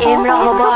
Emre Haber